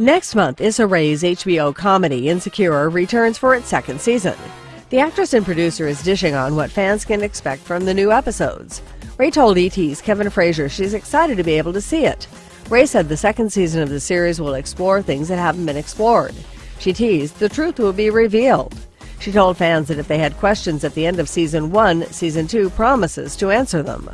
Next month, Issa Rae's HBO comedy Insecure returns for its second season. The actress and producer is dishing on what fans can expect from the new episodes. Rae told ET's Kevin Frazier she's excited to be able to see it. Rae said the second season of the series will explore things that haven't been explored. She teased the truth will be revealed. She told fans that if they had questions at the end of season one, season two promises to answer them.